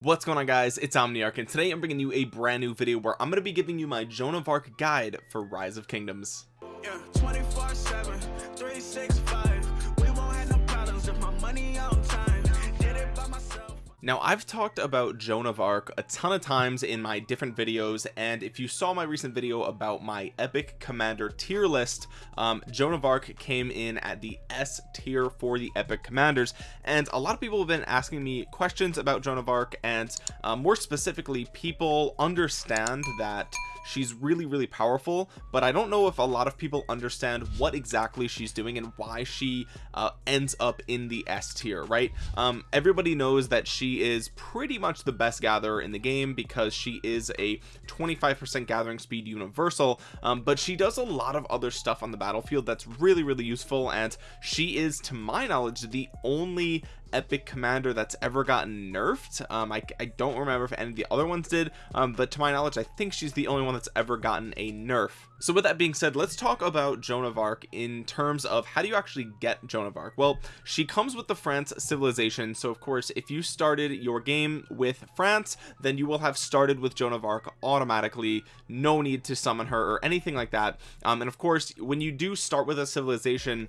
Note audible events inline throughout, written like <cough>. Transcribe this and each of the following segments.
what's going on guys? It's omniarch and today i'm bringing you a brand new video where i'm going to be giving you my joan of arc guide for rise of kingdoms. Yeah, 24 7 365 now I've talked about Joan of Arc a ton of times in my different videos and if you saw my recent video about my epic commander tier list um, Joan of Arc came in at the S tier for the epic commanders and a lot of people have been asking me questions about Joan of Arc and uh, more specifically people understand that she's really really powerful but I don't know if a lot of people understand what exactly she's doing and why she uh, ends up in the S tier right? Um, everybody knows that she is pretty much the best gatherer in the game because she is a 25% gathering speed universal um, but she does a lot of other stuff on the battlefield that's really really useful and she is to my knowledge the only epic commander that's ever gotten nerfed. Um I, I don't remember if any of the other ones did um but to my knowledge I think she's the only one that's ever gotten a nerf. So with that being said let's talk about Joan of Arc in terms of how do you actually get Joan of Arc? Well she comes with the France civilization. So of course if you started your game with France then you will have started with Joan of Arc automatically. No need to summon her or anything like that. Um and of course when you do start with a civilization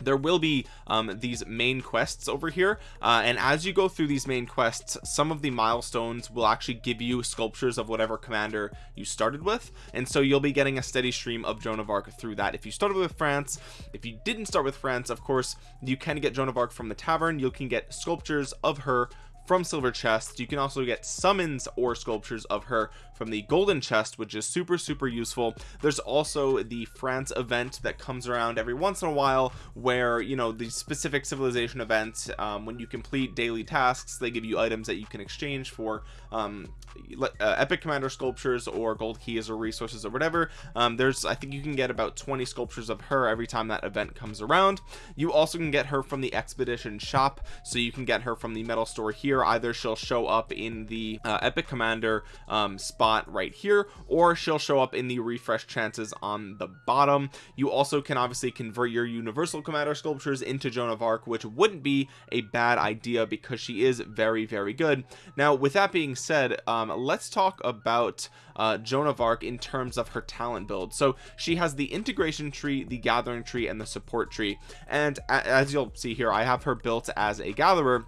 there will be um, these main quests over here. Uh, and as you go through these main quests some of the milestones will actually give you sculptures of whatever commander you started with. And so you'll be getting a steady stream of Joan of Arc through that. If you started with France if you didn't start with France of course you can get Joan of Arc from the tavern. You can get sculptures of her from silver chests you can also get summons or sculptures of her from the golden chest which is super super useful. There's also the France event that comes around every once in a while where you know the specific civilization event um, when you complete daily tasks they give you items that you can exchange for um, uh, epic commander sculptures or gold keys or resources or whatever. Um, there's I think you can get about 20 sculptures of her every time that event comes around. You also can get her from the expedition shop. So you can get her from the metal store here either she'll show up in the uh, epic commander um, spot spot right here or she'll show up in the refresh chances on the bottom. You also can obviously convert your universal commander sculptures into Joan of Arc which wouldn't be a bad idea because she is very very good. Now with that being said um, let's talk about uh, Joan of Arc in terms of her talent build. So she has the integration tree the gathering tree and the support tree. And as you'll see here I have her built as a gatherer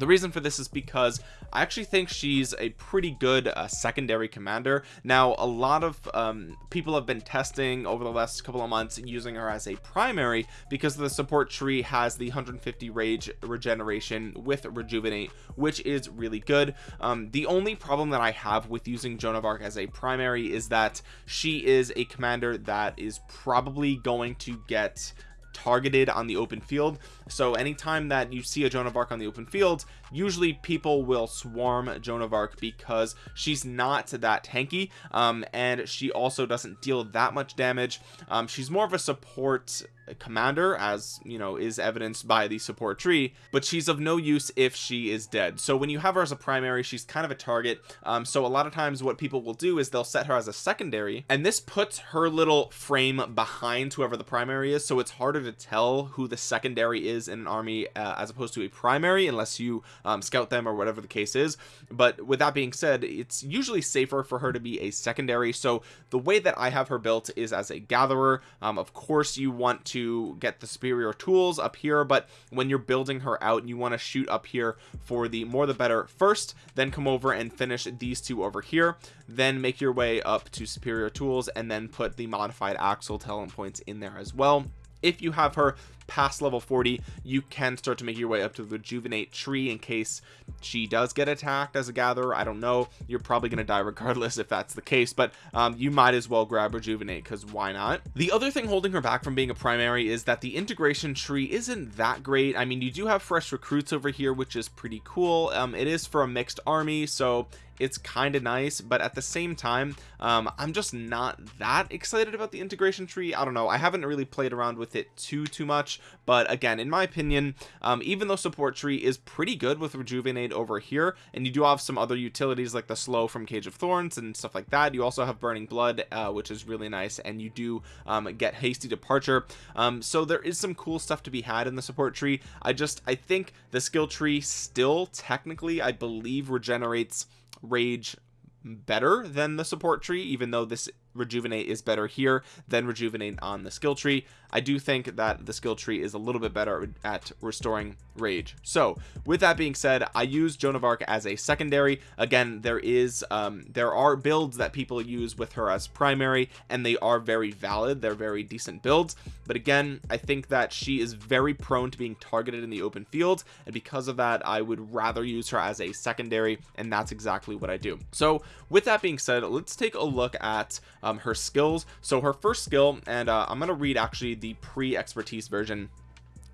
the reason for this is because I actually think she's a pretty good uh, secondary commander. Now a lot of um, people have been testing over the last couple of months using her as a primary because the support tree has the 150 rage regeneration with rejuvenate which is really good. Um, the only problem that I have with using Joan of Arc as a primary is that she is a commander that is probably going to get targeted on the open field. So anytime that you see a Joan of Arc on the open field usually people will swarm Joan of Arc because she's not that tanky um, and she also doesn't deal that much damage. Um, she's more of a support commander as you know is evidenced by the support tree but she's of no use if she is dead. So when you have her as a primary she's kind of a target. Um, so a lot of times what people will do is they'll set her as a secondary and this puts her little frame behind whoever the primary is so it's harder to tell who the secondary is in an army uh, as opposed to a primary unless you um, scout them or whatever the case is. But with that being said it's usually safer for her to be a secondary. So the way that I have her built is as a gatherer. Um, of course you want to to get the superior tools up here but when you're building her out you want to shoot up here for the more the better first then come over and finish these two over here then make your way up to superior tools and then put the modified axle talent points in there as well. If you have her past level 40 you can start to make your way up to the rejuvenate tree in case she does get attacked as a gatherer. I don't know. You're probably gonna die regardless if that's the case but um, you might as well grab rejuvenate because why not? The other thing holding her back from being a primary is that the integration tree isn't that great. I mean you do have fresh recruits over here which is pretty cool. Um, it is for a mixed army so it's kind of nice but at the same time um, I'm just not that excited about the integration tree. I don't know I haven't really played around with it too too much but again in my opinion um, even though support tree is pretty good with rejuvenate over here and you do have some other utilities like the slow from cage of thorns and stuff like that you also have burning blood uh, which is really nice and you do um, get hasty departure. Um, so there is some cool stuff to be had in the support tree. I just I think the skill tree still technically I believe regenerates rage better than the support tree even though this rejuvenate is better here than rejuvenate on the skill tree. I do think that the skill tree is a little bit better at restoring rage. So with that being said I use Joan of Arc as a secondary. Again there is um there are builds that people use with her as primary and they are very valid. They're very decent builds. But again I think that she is very prone to being targeted in the open field and because of that I would rather use her as a secondary and that's exactly what I do. So with that being said let's take a look at um, her skills. So her first skill and uh, I'm gonna read actually the pre-expertise version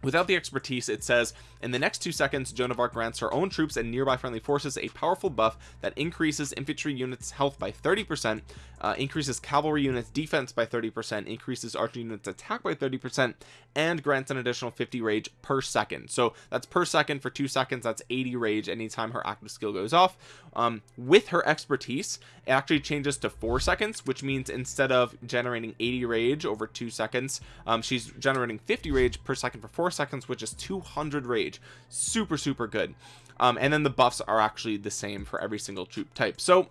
Without the expertise, it says, in the next two seconds, Joan of Arc grants her own troops and nearby friendly forces a powerful buff that increases infantry units health by 30%, uh, increases cavalry units defense by 30%, increases archer units attack by 30%, and grants an additional 50 rage per second. So that's per second for two seconds. That's 80 rage anytime her active skill goes off. Um, with her expertise, it actually changes to four seconds, which means instead of generating 80 rage over two seconds, um, she's generating 50 rage per second for four seconds which is 200 rage. Super super good. Um, and then the buffs are actually the same for every single troop type. So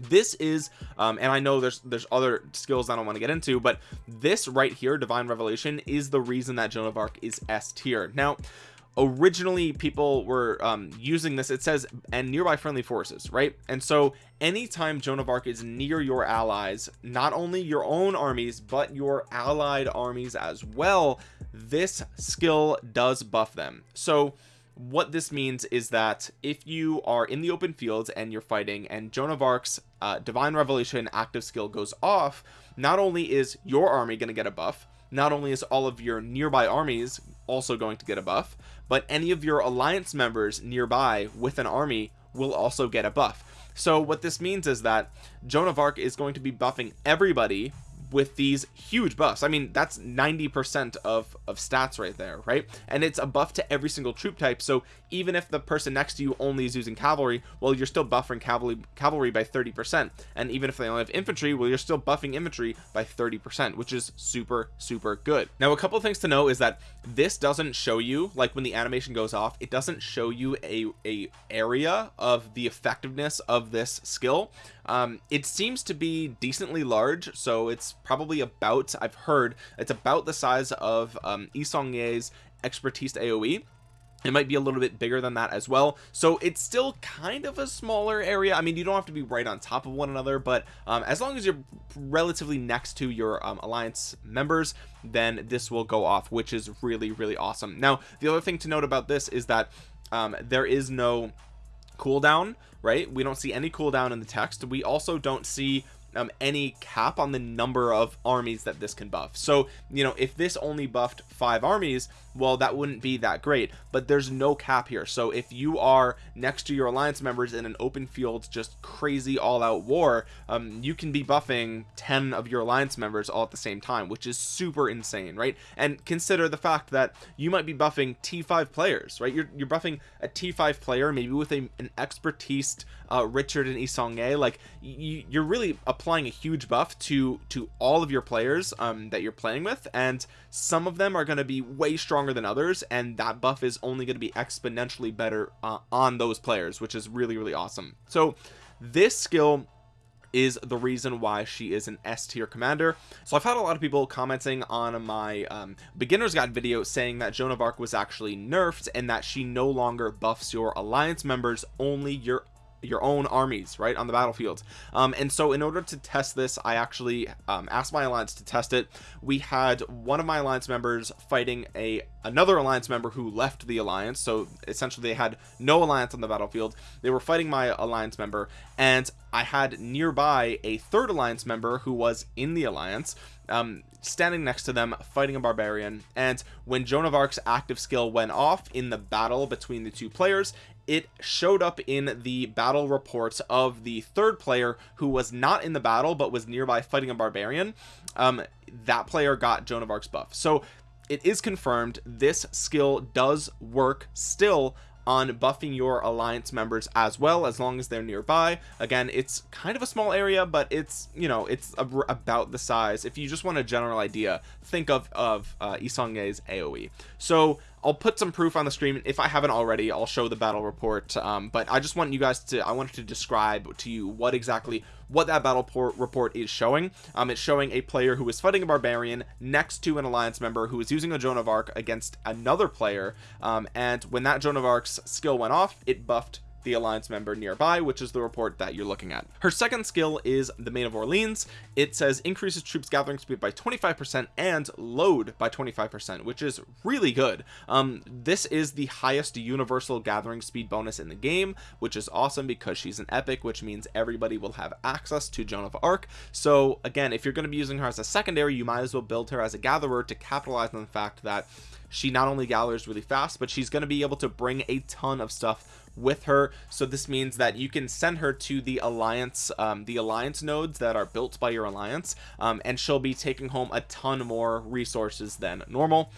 this is um and i know there's there's other skills i don't want to get into but this right here divine revelation is the reason that joan of arc is s tier. Now originally people were um, using this it says and nearby friendly forces right? And so anytime Joan of Arc is near your allies not only your own armies but your allied armies as well this skill does buff them. So what this means is that if you are in the open field and you're fighting and Joan of Arc's uh, divine revelation active skill goes off not only is your army going to get a buff not only is all of your nearby armies also going to get a buff but any of your alliance members nearby with an army will also get a buff. So what this means is that Joan of Arc is going to be buffing everybody with these huge buffs. I mean that's 90 percent of of stats right there right? And it's a buff to every single troop type. So even if the person next to you only is using cavalry well you're still buffering cavalry cavalry by 30 percent. And even if they only have infantry well you're still buffing infantry by 30 percent which is super super good. Now a couple things to know is that this doesn't show you like when the animation goes off it doesn't show you a a area of the effectiveness of this skill um it seems to be decently large so it's probably about I've heard it's about the size of um Yi Seong-gye's expertise AoE it might be a little bit bigger than that as well. So it's still kind of a smaller area. I mean you don't have to be right on top of one another but um, as long as you're relatively next to your um, alliance members then this will go off which is really really awesome. Now the other thing to note about this is that um, there is no cooldown right? We don't see any cooldown in the text. We also don't see um, any cap on the number of armies that this can buff. So you know if this only buffed five armies well that wouldn't be that great but there's no cap here. So if you are next to your alliance members in an open field just crazy all-out war um, you can be buffing 10 of your alliance members all at the same time which is super insane right? And consider the fact that you might be buffing t5 players right? You're, you're buffing a t5 player maybe with a, an expertise uh, Richard and Yi Seong-gye like you, you're really applying a huge buff to to all of your players um, that you're playing with and some of them are going to be way stronger than others and that buff is only going to be exponentially better uh, on those players which is really really awesome. So this skill is the reason why she is an S tier commander. So I've had a lot of people commenting on my um, beginner's guide video saying that Joan of Arc was actually nerfed and that she no longer buffs your alliance members only your your own armies right on the battlefield. Um, and so in order to test this I actually um, asked my alliance to test it. We had one of my alliance members fighting a another alliance member who left the alliance. So essentially they had no alliance on the battlefield. They were fighting my alliance member. And I had nearby a third alliance member who was in the alliance um, standing next to them fighting a barbarian. And when Joan of Arc's active skill went off in the battle between the two players it showed up in the battle reports of the third player who was not in the battle but was nearby fighting a barbarian. Um, that player got Joan of Arc's buff. So it is confirmed this skill does work still on buffing your alliance members as well as long as they're nearby. Again it's kind of a small area but it's you know it's a, about the size. If you just want a general idea think of of uh, Yi Seong-gye's AoE so I'll put some proof on the screen if I haven't already I'll show the battle report um, but I just want you guys to I wanted to describe to you what exactly what that battle report is showing. Um, it's showing a player who is fighting a barbarian next to an alliance member who is using a Joan of Arc against another player. Um, and when that Joan of Arc's skill went off it buffed the alliance member nearby which is the report that you're looking at. Her second skill is the maid of Orleans. It says increases troops gathering speed by 25 percent and load by 25 percent which is really good. Um this is the highest universal gathering speed bonus in the game which is awesome because she's an epic which means everybody will have access to Joan of Arc. So again if you're going to be using her as a secondary you might as well build her as a gatherer to capitalize on the fact that she not only gathers really fast but she's going to be able to bring a ton of stuff with her. So this means that you can send her to the alliance um, the alliance nodes that are built by your alliance um, and she'll be taking home a ton more resources than normal.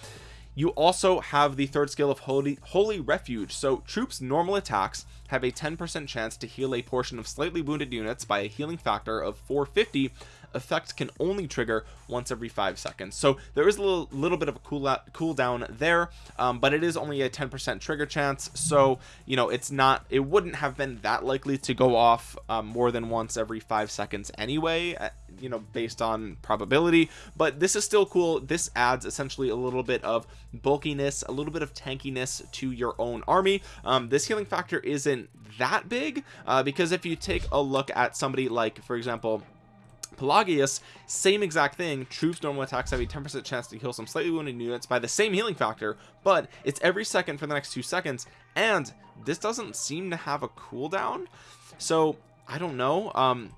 You also have the third skill of holy holy refuge. So troops normal attacks have a 10 percent chance to heal a portion of slightly wounded units by a healing factor of 450 effect can only trigger once every five seconds. So there is a little, little bit of a cool cooldown there um, but it is only a 10 percent trigger chance. So you know it's not it wouldn't have been that likely to go off um, more than once every five seconds anyway uh, you know based on probability. But this is still cool. This adds essentially a little bit of bulkiness a little bit of tankiness to your own army. Um, this healing factor isn't that big uh, because if you take a look at somebody like for example Pelagius same exact thing. Troops normal attacks have a 10 percent chance to heal some slightly wounded units by the same healing factor but it's every second for the next two seconds and this doesn't seem to have a cooldown. So I don't know. Um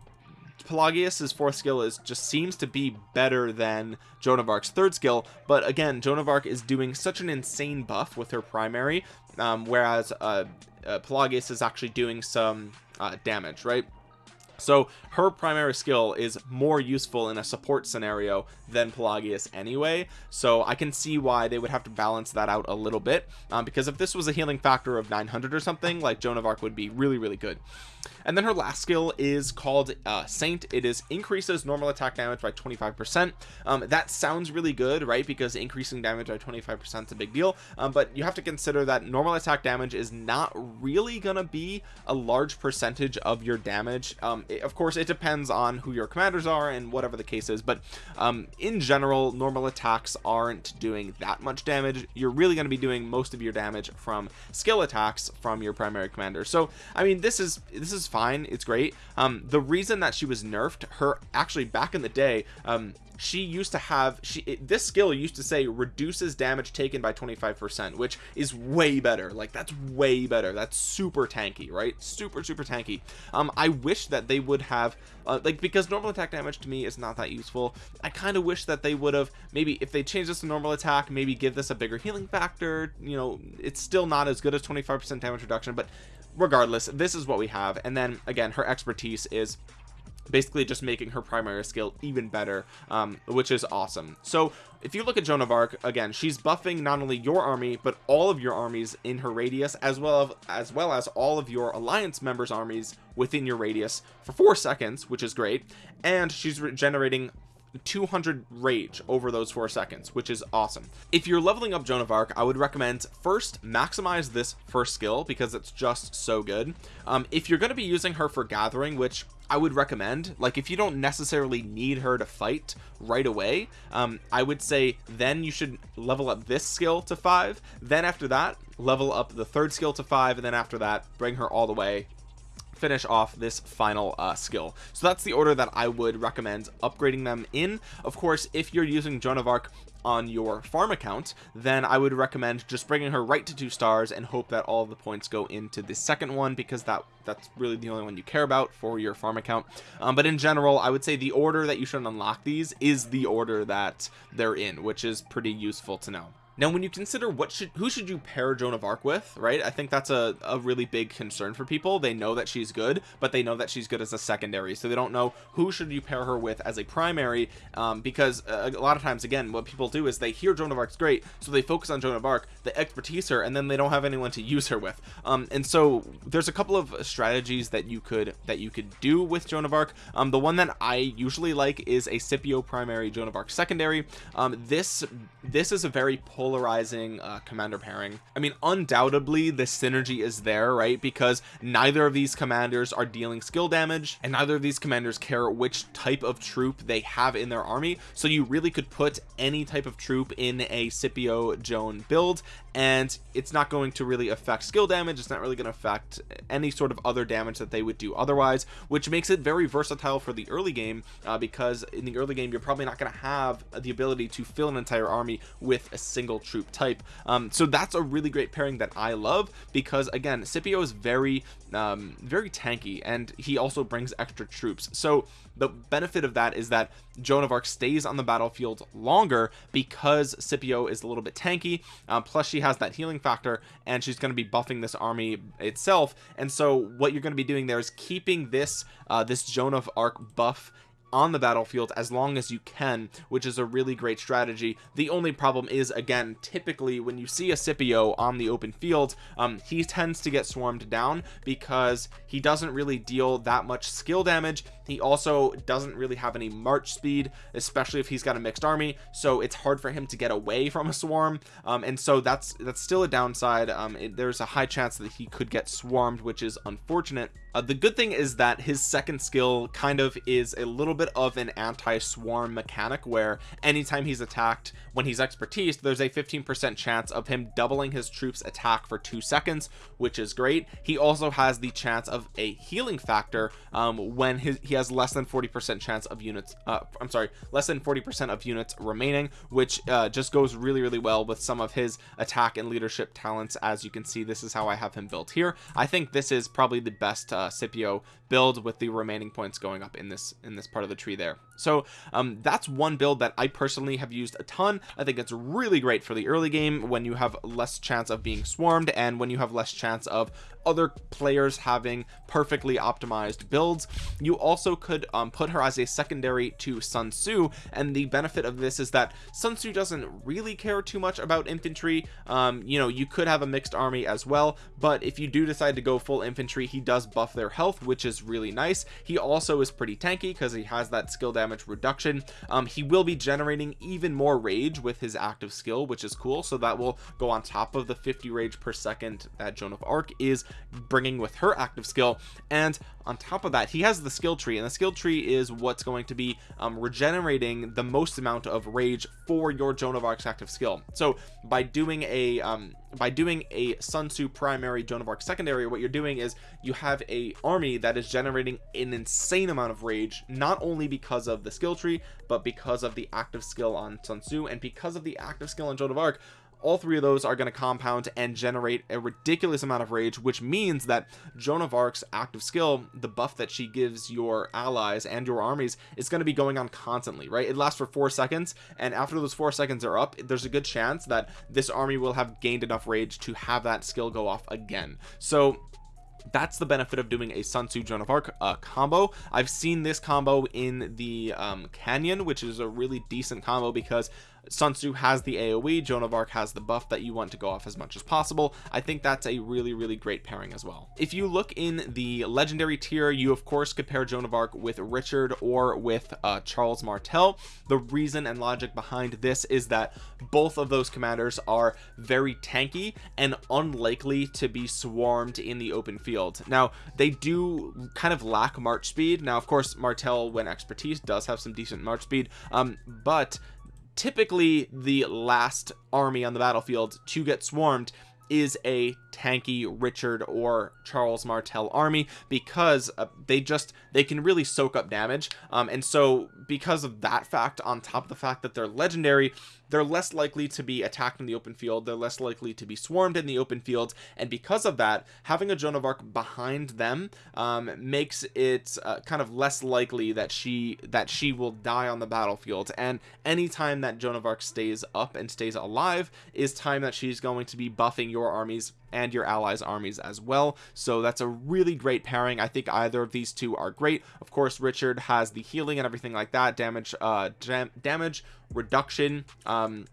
Pelagius's fourth skill is just seems to be better than Joan of Arc's third skill but again Joan of Arc is doing such an insane buff with her primary um, whereas uh, uh, Pelagius is actually doing some uh, damage right so her primary skill is more useful in a support scenario than Pelagius anyway. So I can see why they would have to balance that out a little bit um, because if this was a healing factor of 900 or something like Joan of Arc would be really really good. And then her last skill is called uh, Saint. It is increases normal attack damage by 25 percent. Um, that sounds really good right? Because increasing damage by 25 percent is a big deal. Um, but you have to consider that normal attack damage is not really gonna be a large percentage of your damage um, of course it depends on who your commanders are and whatever the case is but um, in general normal attacks aren't doing that much damage. You're really going to be doing most of your damage from skill attacks from your primary commander. So I mean this is this is fine. It's great. Um, the reason that she was nerfed her actually back in the day um, she used to have she it, this skill used to say reduces damage taken by 25 percent which is way better. Like that's way better. That's super tanky right? Super super tanky. Um i wish that they would have uh, like because normal attack damage to me is not that useful. I kind of wish that they would have maybe if they change this to normal attack maybe give this a bigger healing factor you know it's still not as good as 25 percent damage reduction but regardless this is what we have. And then again her expertise is basically just making her primary skill even better um, which is awesome. So if you look at Joan of Arc again she's buffing not only your army but all of your armies in her radius as well as, as well as all of your alliance members armies within your radius for four seconds which is great. And she's generating 200 rage over those four seconds which is awesome. If you're leveling up Joan of Arc I would recommend first maximize this first skill because it's just so good. Um, if you're going to be using her for gathering which I would recommend like if you don't necessarily need her to fight right away um, I would say then you should level up this skill to five then after that level up the third skill to five and then after that bring her all the way finish off this final uh, skill. So that's the order that I would recommend upgrading them in. Of course if you're using Joan of Arc on your farm account then I would recommend just bringing her right to two stars and hope that all the points go into the second one because that that's really the only one you care about for your farm account. Um, but in general I would say the order that you should unlock these is the order that they're in which is pretty useful to know now when you consider what should who should you pair Joan of Arc with right I think that's a, a really big concern for people. They know that she's good but they know that she's good as a secondary so they don't know who should you pair her with as a primary um, because uh, a lot of times again what people do is they hear Joan of Arc's great so they focus on Joan of Arc they expertise her and then they don't have anyone to use her with. Um, and so there's a couple of strategies that you could that you could do with Joan of Arc. Um, the one that I usually like is a Scipio primary Joan of Arc secondary. Um, this this is a very polarizing uh, commander pairing. I mean undoubtedly the synergy is there right? Because neither of these commanders are dealing skill damage and neither of these commanders care which type of troop they have in their army. So you really could put any type of troop in a Scipio Joan build and it's not going to really affect skill damage. It's not really going to affect any sort of other damage that they would do otherwise which makes it very versatile for the early game uh, because in the early game you're probably not going to have the ability to fill an entire army with a single troop type. Um, so that's a really great pairing that I love because again Scipio is very um, very tanky and he also brings extra troops. So the benefit of that is that Joan of Arc stays on the battlefield longer because Scipio is a little bit tanky uh, plus she has that healing factor and she's going to be buffing this army itself. And so what you're going to be doing there is keeping this uh, this Joan of Arc buff on the battlefield as long as you can which is a really great strategy. The only problem is again typically when you see a Scipio on the open field um, he tends to get swarmed down because he doesn't really deal that much skill damage. He also doesn't really have any march speed especially if he's got a mixed army so it's hard for him to get away from a swarm. Um, and so that's that's still a downside. Um, it, there's a high chance that he could get swarmed which is unfortunate uh, the good thing is that his second skill kind of is a little bit of an anti-swarm mechanic where anytime he's attacked when he's expertise there's a 15 percent chance of him doubling his troops attack for two seconds which is great. He also has the chance of a healing factor um, when his, he has less than 40 percent chance of units uh, I'm sorry less than 40 percent of units remaining which uh, just goes really really well with some of his attack and leadership talents. As you can see this is how I have him built here. I think this is probably the best uh, Scipio build with the remaining points going up in this in this part of the tree there. So um, that's one build that I personally have used a ton. I think it's really great for the early game when you have less chance of being swarmed and when you have less chance of other players having perfectly optimized builds. You also could um, put her as a secondary to Sun Tzu and the benefit of this is that Sun Tzu doesn't really care too much about infantry. Um, you know you could have a mixed army as well but if you do decide to go full infantry he does buff their health which is really nice. He also is pretty tanky because he has that skill damage reduction. Um, he will be generating even more rage with his active skill which is cool. So that will go on top of the 50 rage per second that Joan of Arc is bringing with her active skill. And on top of that he has the skill tree and the skill tree is what's going to be um, regenerating the most amount of rage for your Joan of Arc's active skill. So by doing a um, by doing a Sun Tzu primary Joan of Arc secondary what you're doing is you have a army that is generating an insane amount of rage not only because of the skill tree but because of the active skill on Sun Tzu and because of the active skill on Joan of Arc all three of those are going to compound and generate a ridiculous amount of rage which means that Joan of Arc's active skill the buff that she gives your allies and your armies is going to be going on constantly right? It lasts for four seconds and after those four seconds are up there's a good chance that this army will have gained enough rage to have that skill go off again. So that's the benefit of doing a Sun Tzu Joan of Arc uh, combo. I've seen this combo in the um, Canyon which is a really decent combo because Sun Tzu has the AoE Joan of Arc has the buff that you want to go off as much as possible. I think that's a really really great pairing as well. If you look in the legendary tier you of course compare Joan of Arc with Richard or with uh, Charles Martel. The reason and logic behind this is that both of those commanders are very tanky and unlikely to be swarmed in the open field. Now they do kind of lack march speed. Now of course Martel when expertise does have some decent march speed um, but typically the last army on the battlefield to get swarmed is a tanky Richard or Charles Martel army because uh, they just they can really soak up damage. Um, and so because of that fact on top of the fact that they're legendary they're less likely to be attacked in the open field they're less likely to be swarmed in the open field and because of that having a Joan of Arc behind them um, makes it uh, kind of less likely that she that she will die on the battlefield. And anytime that Joan of Arc stays up and stays alive is time that she's going to be buffing your armies and your allies armies as well. So that's a really great pairing. I think either of these two are great. Of course Richard has the healing and everything like that damage uh dam damage reduction um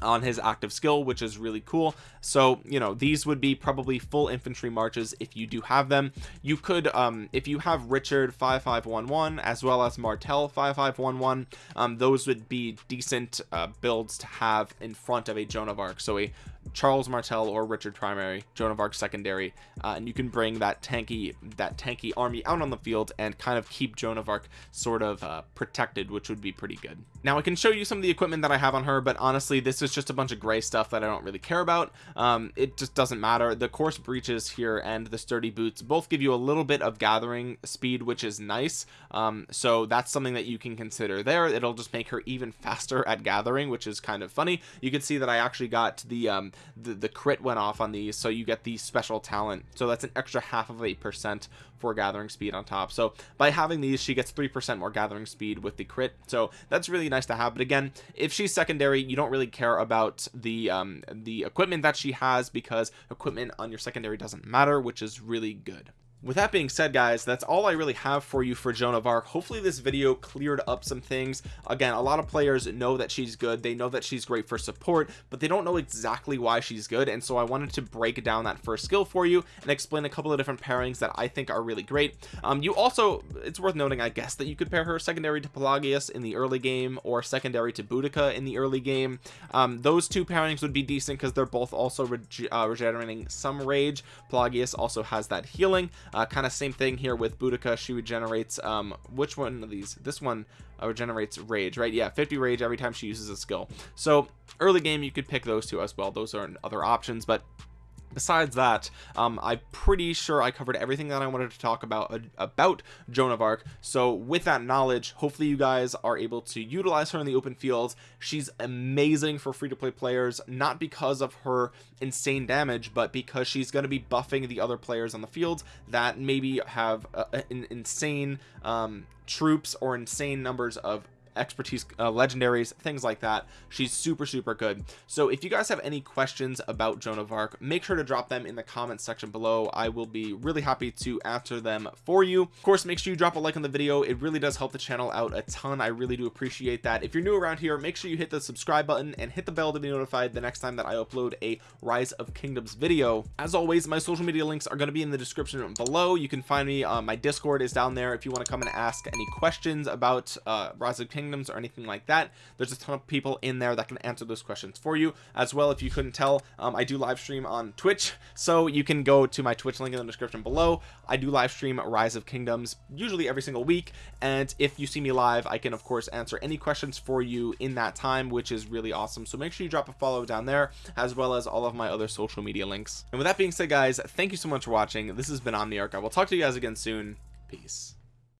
on his active skill which is really cool so you know these would be probably full infantry marches if you do have them. You could um if you have richard 5511 as well as martel 5511 um those would be decent uh, builds to have in front of a joan of arc. So a Charles Martel or Richard primary Joan of Arc secondary uh, and you can bring that tanky that tanky army out on the field and kind of keep Joan of Arc sort of uh, protected which would be pretty good. Now I can show you some of the equipment that I have on her but honestly this is just a bunch of gray stuff that I don't really care about um, it just doesn't matter. The coarse breeches here and the sturdy boots both give you a little bit of gathering speed which is nice. Um, so that's something that you can consider there. It'll just make her even <laughs> faster at gathering which is kind of funny. You can see that I actually got the um, the, the crit went off on these so you get the special talent. So that's an extra half of a percent for gathering speed on top. So by having these she gets three percent more gathering speed with the crit. So that's really nice to have. But again if she's secondary you don't really care about the um the equipment that she has because equipment on your secondary doesn't matter which is really good with that being said guys that's all I really have for you for Joan of Arc. Hopefully this video cleared up some things. Again a lot of players know that she's good. They know that she's great for support but they don't know exactly why she's good. And so I wanted to break down that first skill for you and explain a couple of different pairings that I think are really great. Um, you also it's worth noting I guess that you could pair her secondary to Pelagius in the early game or secondary to Boudica in the early game. Um, those two pairings would be decent because they're both also rege uh, regenerating some rage. Pelagius also has that healing uh, kind of same thing here with Boudica. She regenerates um which one of these? This one uh, regenerates rage right? Yeah 50 rage every time she uses a skill. So early game you could pick those two as well. Those are other options but besides that um, I'm pretty sure I covered everything that I wanted to talk about uh, about Joan of Arc. So with that knowledge hopefully you guys are able to utilize her in the open fields. She's amazing for free-to-play players not because of her insane damage but because she's going to be buffing the other players on the field that maybe have uh, an insane um, troops or insane numbers of expertise uh, legendaries things like that. She's super super good. So if you guys have any questions about Joan of Arc make sure to drop them in the comments section below. I will be really happy to answer them for you. Of course make sure you drop a like on the video. It really does help the channel out a ton. I really do appreciate that. If you're new around here make sure you hit the subscribe button and hit the bell to be notified the next time that I upload a rise of kingdoms video. As always my social media links are going to be in the description below. You can find me uh, my discord is down there if you want to come and ask any questions about uh, rise of kingdoms kingdoms or anything like that there's a ton of people in there that can answer those questions for you as well if you couldn't tell um, I do live stream on Twitch so you can go to my Twitch link in the description below. I do live stream rise of kingdoms usually every single week and if you see me live I can of course answer any questions for you in that time which is really awesome. So make sure you drop a follow down there as well as all of my other social media links. And with that being said guys thank you so much for watching. This has been Omniarch. I will talk to you guys again soon. Peace